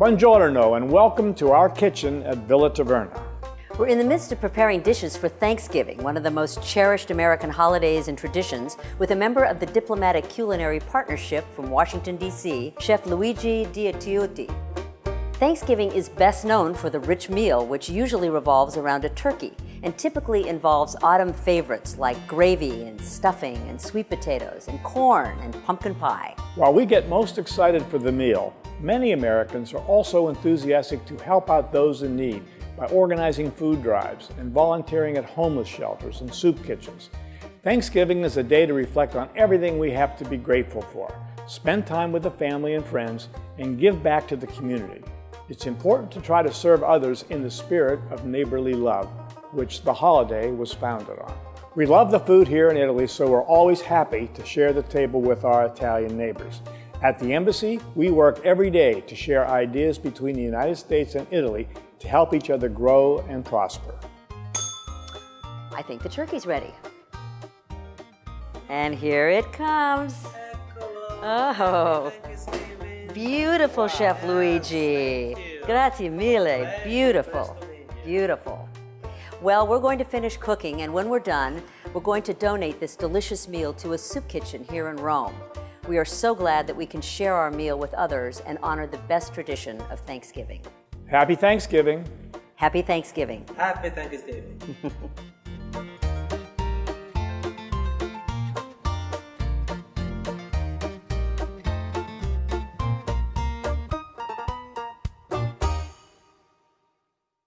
Buongiorno and welcome to our kitchen at Villa Taverna. We're in the midst of preparing dishes for Thanksgiving, one of the most cherished American holidays and traditions, with a member of the Diplomatic Culinary Partnership from Washington, D.C., Chef Luigi Diotaiuti. Thanksgiving is best known for the rich meal, which usually revolves around a turkey and typically involves autumn favorites like gravy and stuffing and sweet potatoes and corn and pumpkin pie. While we get most excited for the meal, Many Americans are also enthusiastic to help out those in need by organizing food drives and volunteering at homeless shelters and soup kitchens. Thanksgiving is a day to reflect on everything we have to be grateful for, spend time with the family and friends, and give back to the community. It's important to try to serve others in the spirit of neighborly love, which the holiday was founded on. We love the food here in Italy, so we're always happy to share the table with our Italian neighbors. At the Embassy, we work every day to share ideas between the United States and Italy to help each other grow and prosper. I think the turkey's ready. And here it comes. Oh, beautiful, Chef Luigi. Grazie mille, beautiful, beautiful. Well, we're going to finish cooking, and when we're done, we're going to donate this delicious meal to a soup kitchen here in Rome. We are so glad that we can share our meal with others and honor the best tradition of Thanksgiving. Happy Thanksgiving. Happy Thanksgiving. Happy Thanksgiving.